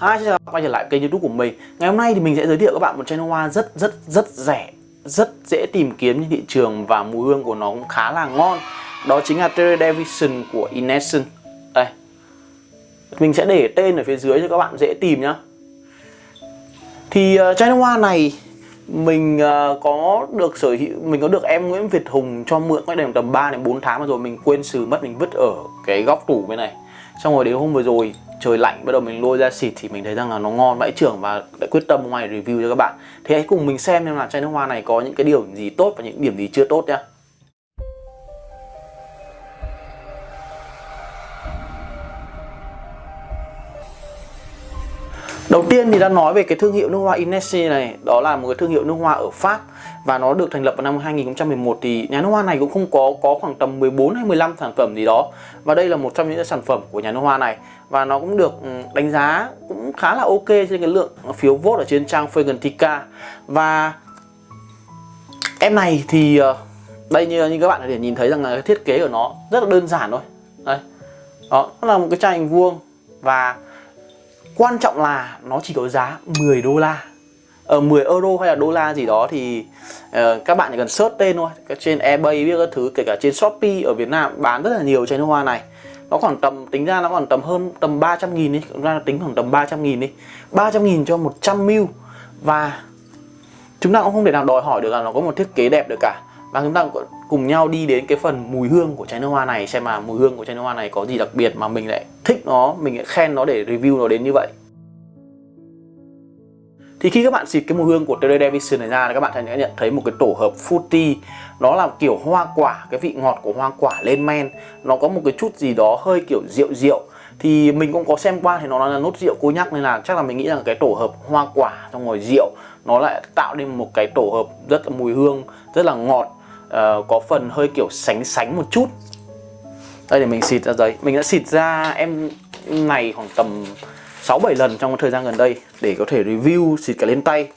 Hi, xin chào quay trở lại kênh youtube của mình. Ngày hôm nay thì mình sẽ giới thiệu các bạn một chai nước hoa rất rất rất rẻ Rất dễ tìm kiếm trên thị trường và mùi hương của nó cũng khá là ngon. Đó chính là Terry Davidson của Inescent Đây. Mình sẽ để tên ở phía dưới cho các bạn dễ tìm nhá. Thì uh, chai nước hoa này mình uh, có được sở hữu mình có được em Nguyễn Việt Hùng cho mượn cách đây tầm 3 đến 4 tháng mà rồi mình quên xử mất mình vứt ở cái góc tủ bên này. Xong rồi đến hôm vừa rồi trời lạnh, bắt đầu mình lôi ra xịt thì mình thấy rằng là nó ngon vãi trưởng và đã quyết tâm hôm nay review cho các bạn. Thì hãy cùng mình xem xem là chai nước hoa này có những cái điều gì tốt và những điểm gì chưa tốt nhá. Đầu tiên thì đã nói về cái thương hiệu nước hoa Inessi này, Đó là một cái thương hiệu nước hoa ở Pháp. Và nó được thành lập vào năm 2011 Thì nhà nước hoa này cũng không có có khoảng tầm 14 hay 15 sản phẩm gì đó. Và đây là một trong những sản phẩm của nhà nước hoa này. Và nó cũng được ừ, đánh giá cũng khá là ok trên cái lượng phiếu vote ở trên trang Fragrantica Và em này thì ờ, đây như, như các bạn có thể nhìn thấy rằng là cái thiết kế của nó rất là đơn giản thôi. Đây. Đó, nó là một cái chai hình vuông. Và Quan trọng là nó chỉ có giá 10 đô la. Ờ, ở 10 euro hay là đô la gì đó thì uh, các bạn chỉ cần search tên thôi. Trên eBay biết các thứ kể cả trên Shopee ở Việt Nam bán rất là nhiều chai nước hoa này. Nó khoảng tầm tính ra nó khoảng tầm hơn tầm 300 nghìn đi. Ra tính khoảng tầm 300 nghìn đi. 300 nghìn cho 100 ml. Và chúng ta cũng không thể nào đòi hỏi được là nó có một thiết kế đẹp được cả. Và chúng ta cùng nhau đi đến cái phần mùi hương của chai nước hoa này xem mà mùi hương của chai nước hoa này có gì đặc biệt mà mình lại thích nó mình lại khen nó để review nó đến như vậy thì khi các bạn xịt cái mùi hương của Terry Davison này ra thì các bạn sẽ nhận thấy một cái tổ hợp fruity. Nó là kiểu hoa quả cái vị ngọt của hoa quả lên men. Nó có một cái chút gì đó hơi kiểu rượu rượu. Thì mình cũng có xem qua thì nó là nốt rượu cô nhắc nên là chắc là mình nghĩ rằng cái tổ hợp hoa quả trong ngồi rượu nó lại tạo nên một cái tổ hợp rất là mùi hương rất là ngọt uh, có phần hơi kiểu sánh sánh một chút. Đây để mình xịt ra giấy mình đã xịt ra em này khoảng tầm 6-7 lần trong thời gian gần đây để có thể review xịt cả lên tay.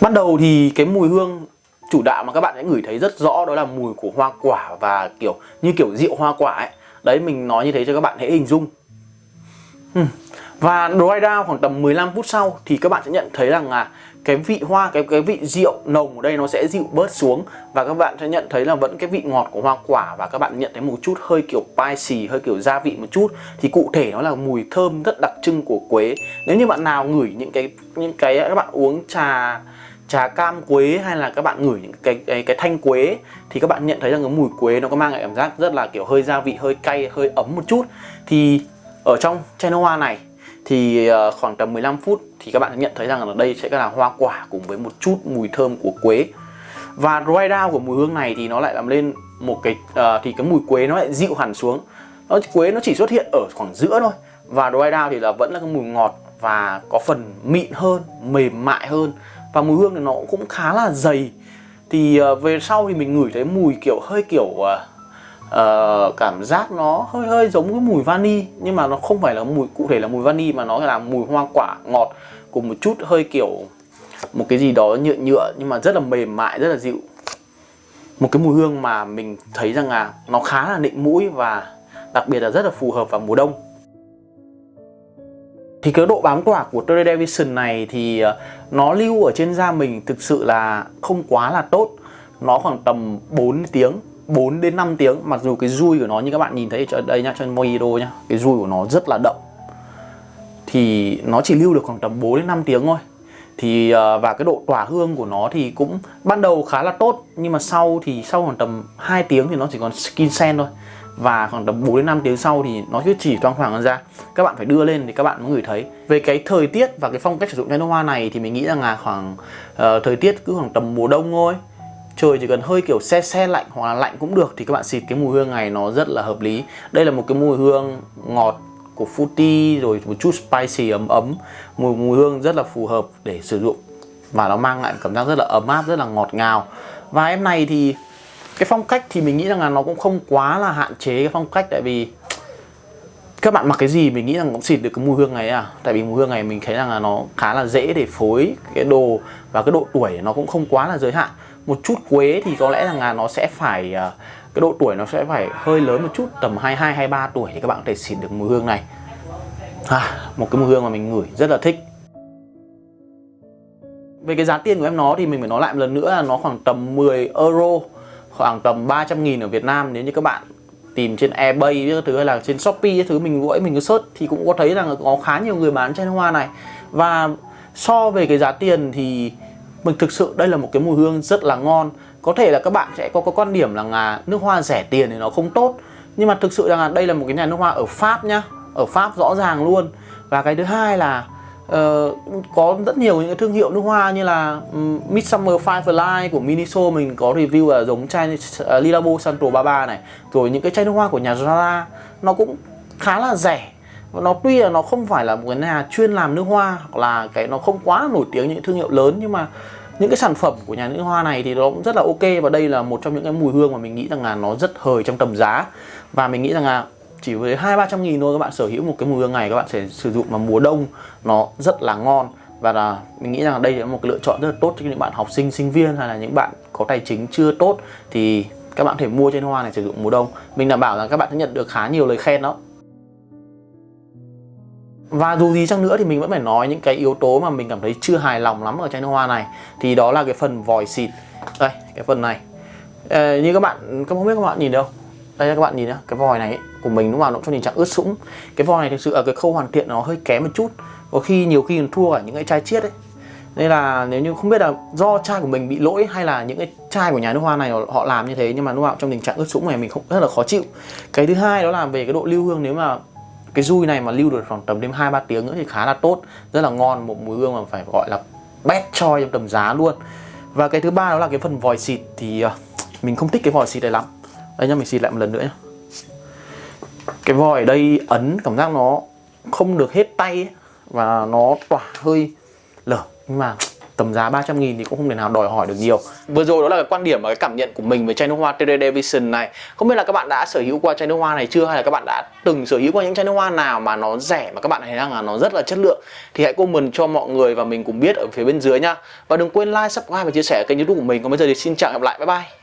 Ban đầu thì cái mùi hương chủ đạo mà các bạn sẽ ngửi thấy rất rõ đó là mùi của hoa quả và kiểu như kiểu rượu hoa quả ấy. Đấy, mình nói như thế cho các bạn hãy hình dung và dry down khoảng tầm 15 phút sau thì các bạn sẽ nhận thấy rằng là cái vị hoa, cái cái vị rượu nồng ở đây nó sẽ dịu bớt xuống. Và các bạn sẽ nhận thấy là vẫn cái vị ngọt của hoa quả và các bạn nhận thấy một chút hơi kiểu spicy, hơi kiểu gia vị một chút. Thì cụ thể nó là mùi thơm rất đặc trưng của quế. Nếu như bạn nào ngửi những cái những cái các bạn uống trà trà cam quế hay là các bạn ngửi những cái cái, cái thanh quế thì các bạn nhận thấy rằng cái mùi quế nó có mang lại cảm giác rất là kiểu hơi gia vị, hơi cay, hơi ấm một chút. Thì ở trong chai hoa này thì ờ, khoảng tầm 15 phút thì các bạn nhận thấy rằng là đây sẽ là hoa quả cùng với một chút mùi thơm của quế. Và dry down của mùi hương này thì nó lại làm lên một cái uh, thì cái mùi quế nó lại dịu hẳn xuống. Nó quế nó chỉ xuất hiện ở khoảng giữa thôi và dry down thì là vẫn là cái mùi ngọt và có phần mịn hơn mềm mại hơn. Và mùi hương thì nó cũng khá là dày. Thì uh, về sau thì mình ngửi thấy mùi kiểu hơi kiểu uh, uh, cảm giác nó hơi hơi giống cái mùi vani nhưng mà nó không phải là mùi cụ thể là mùi vani mà nó là mùi hoa quả ngọt cùng một chút hơi kiểu một cái gì đó nhựa nhựa nhưng mà rất là mềm mại rất là dịu. Một cái mùi hương mà mình thấy rằng là nó khá là nịnh mũi và đặc biệt là rất là phù hợp vào mùa đông. Thì cái độ bám quả của Terry Davison này thì ờ, nó lưu ở trên da mình thực sự là không quá là tốt. Nó khoảng tầm 4 tiếng. 4 đến 5 tiếng. Mặc dù cái dui của nó như các bạn nhìn thấy ở đây nhá trên Mojito nhá cái dui của nó rất là đậm. Thì nó chỉ lưu được khoảng tầm 4 đến 5 tiếng thôi. Thì à, và cái độ tỏa hương của nó thì cũng ban đầu khá là tốt nhưng mà sau thì sau khoảng tầm 2 tiếng thì nó chỉ còn skin sen thôi. Và khoảng tầm 4 đến 5 tiếng sau thì nó cứ chỉ toang hoàng ra. Các bạn phải đưa lên thì các bạn mới ngửi thấy. Về cái thời tiết và cái phong cách sử dụng chai nước hoa này thì mình nghĩ rằng là khoảng uh, thời tiết cứ khoảng tầm mùa đông thôi trời chỉ cần hơi kiểu xe xe lạnh hoặc là lạnh cũng được thì các bạn xịt cái mùi hương này nó rất là hợp lý. Đây là một cái mùi hương ngọt của fruity rồi một chút spicy ấm ấm. Mùi mùi hương rất là phù hợp để sử dụng và nó mang lại cảm giác rất là ấm áp, rất là ngọt ngào. Và em này thì cái phong cách thì mình nghĩ rằng là nó cũng không quá là hạn chế cái phong cách tại vì các bạn mặc cái gì? Mình nghĩ rằng cũng xịt được cái mùi hương này à? Tại vì mùi hương này mình thấy rằng là nó khá là dễ để phối cái đồ và cái độ tuổi nó cũng không quá là giới hạn. Một chút quế thì có lẽ rằng là nó sẽ phải à, cái độ tuổi nó sẽ phải hơi lớn một chút tầm 22 23 tuổi thì các bạn có thể xịt được mùi hương này. À, một cái mùi hương mà mình ngửi rất là thích. Về cái giá tiền của em nó thì mình phải nói lại một lần nữa là nó khoảng tầm 10 euro khoảng tầm 300 nghìn ở Việt Nam. Nếu như các bạn tìm trên eBay các thứ hay là trên Shopee cái thứ, mình gọi mình cứ search thì cũng có thấy rằng có khá nhiều người bán chai nước hoa này. Và so về cái giá tiền thì mình thực sự đây là một cái mùi hương rất là ngon. Có thể là các bạn sẽ có có quan điểm là nước hoa rẻ tiền thì nó không tốt. Nhưng mà thực sự rằng là đây là một cái nhà nước hoa ở Pháp nhá, ở Pháp rõ ràng luôn. Và cái thứ hai là uh, có rất nhiều những cái thương hiệu nước hoa như là um, Midsummer Firefly của Miniso mình có review là giống chai uh, Lilabo Santo 33 này. Rồi những cái chai nước hoa của nhà Zara nó cũng khá là rẻ. Và nó tuy là nó không phải là một cái nhà chuyên làm nước hoa hoặc là cái nó không quá nổi tiếng những thương hiệu lớn nhưng mà những cái sản phẩm của nhà nước hoa này thì nó cũng rất là ok. Và đây là một trong những cái mùi hương mà mình nghĩ rằng là nó rất hời trong tầm giá. Và mình nghĩ rằng là chỉ với hai ba trăm nghìn thôi các bạn sở hữu một cái mùi hương này các bạn sẽ sử dụng vào mùa đông nó rất là ngon. Và là mình nghĩ rằng đây là một cái lựa chọn rất là tốt cho những bạn học sinh sinh viên hay là những bạn có tài chính chưa tốt thì các bạn có thể mua trên hoa này sử dụng mùa đông. Mình đảm bảo là các bạn sẽ nhận được khá nhiều lời khen đó. Và dù gì chăng nữa thì mình vẫn phải nói những cái yếu tố mà mình cảm thấy chưa hài lòng lắm ở chai nước hoa này. Thì đó là cái phần vòi xịt. Đây cái phần này. À, như các bạn không biết các bạn nhìn đâu đây các bạn nhìn nhá cái vòi này ấy, của mình lúc nào nó cho tình trạng ướt sũng. Cái vòi này thực sự ở cái khâu hoàn thiện nó hơi kém một chút. Có khi nhiều khi còn thua cả những cái chai chiết ấy. Nên là nếu như không biết là do chai của mình bị lỗi hay là những cái chai của nhà nước hoa này họ làm như thế nhưng mà lúc nào trong tình trạng ướt sũng này mình không rất là khó chịu. Cái thứ hai đó là về cái độ lưu hương nếu mà cái dui này mà lưu được khoảng tầm đến hai ba tiếng nữa thì khá là tốt. Rất là ngon một mùi hương mà phải gọi là best choi trong tầm giá luôn. Và cái thứ ba đó là cái phần vòi xịt thì à, mình không thích cái vòi xịt này lắm đây nhá mình xịt lại một lần nữa nhá. Cái vòi ở đây ấn cảm giác nó không được hết tay ấy, và nó tỏa hơi lở. Nhưng mà tầm giá 300 nghìn thì cũng không thể nào đòi hỏi được nhiều. Vừa rồi đó là cái quan điểm và cái cảm nhận của mình về chai nước hoa TD Vision này. Không biết là các bạn đã sở hữu qua chai nước hoa này chưa hay là các bạn đã từng sở hữu qua những chai nước hoa nào mà nó rẻ mà các bạn thấy rằng là nó rất là chất lượng? Thì hãy comment cho mọi người và mình cùng biết ở phía bên dưới nha Và đừng quên like, subscribe và chia sẻ kênh youtube của mình. Còn bây giờ thì xin chào và hẹn gặp lại, bye bye.